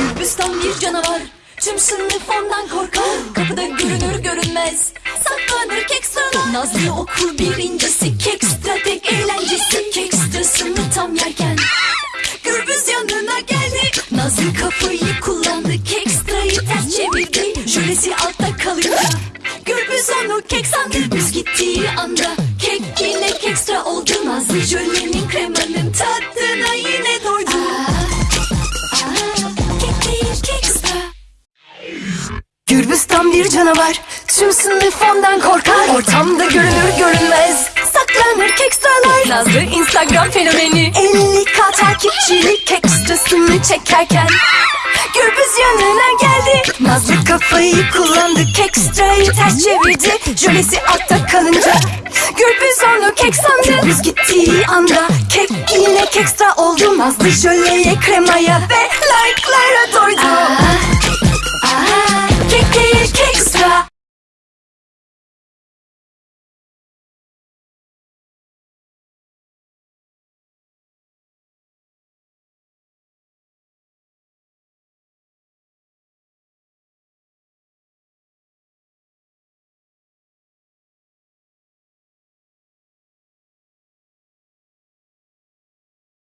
Gürbüz'den bir canavar Tüm sınıf ondan korkar. Kapıda görünür görünmez Saklanır kekstralar Nazlı okur birincisi Kekstra tek eğlencesi. Kekstrasını tam yerken Gürbüz yanına geldi. Nazlı kafayı kullandı Kekstrayı ters çevirdi. Jölesi altta kalınca Gürbüz onu kek sandı. Gürbüz gittiği anda Kek yine kekstra oldu. Nazlı jölenin kremanın tam bir canavar. Tüm sınıf ondan korkar. Ortamda görünür görünmez Saklanır kekstralar Nazlı Instagram fenomeni. 50k takipçili Kekstrasını çekerken Gürbüz yanına geldi. Nazlı kafayı kullandı. Kekstrayı ters çevirdi. Jölesi altta kalınca Gürbüz onu kek sandı Gürbüz gittiği anda Kek yine kekstra oldu. Nazlı jöleye kremaya ve